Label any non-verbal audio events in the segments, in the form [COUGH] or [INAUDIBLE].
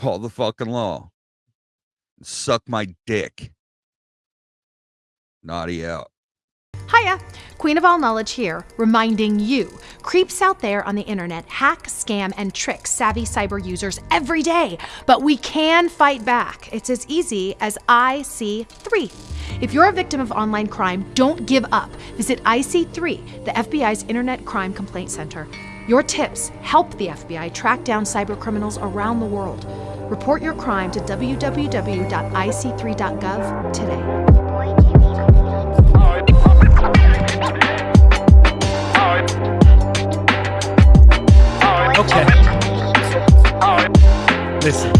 [LAUGHS] call the fucking law. Suck my dick. Naughty out. Hiya! Queen of All Knowledge here, reminding you creeps out there on the internet hack, scam, and trick savvy cyber users every day. But we can fight back. It's as easy as IC3. If you're a victim of online crime, don't give up. Visit IC3, the FBI's Internet Crime Complaint Center. Your tips help the FBI track down cybercriminals around the world. Report your crime to www.ic3.gov today. Okay. Listen.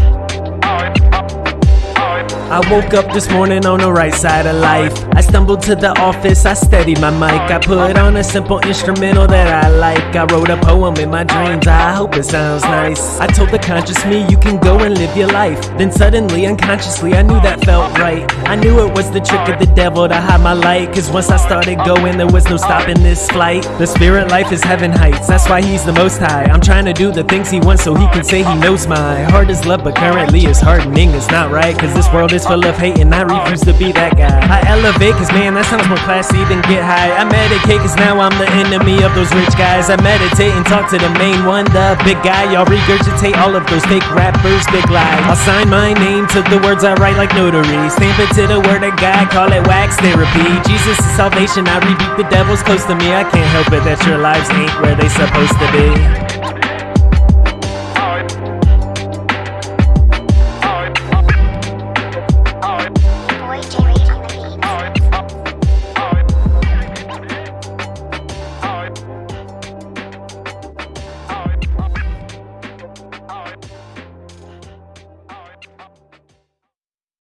I woke up this morning on the right side of life. I stumbled to the office, I steadied my mic. I put on a simple instrumental that I like. I wrote a poem in my dreams, I hope it sounds nice. I told the conscious me, you can go and live your life. Then suddenly, unconsciously, I knew that felt right. I knew it was the trick of the devil to hide my light. Cause once I started going, there was no stopping this flight. The spirit life is heaven heights, that's why he's the most high. I'm trying to do the things he wants so he can say he knows my heart is love, but currently it's hardening. It's not right, cause this world is full of hate and I refuse to be that guy. I elevate cause man, that sounds more classy than get high. I medicate cause now I'm the enemy of those rich guys. I meditate and talk to the main one, the big guy. Y'all regurgitate all of those fake rappers, big lies. I'll sign my name to the words I write like notary. Stamp it to the word of God, call it wax therapy. Jesus is salvation, I rebuke the devils close to me. I can't help it that your lives ain't where they supposed to be.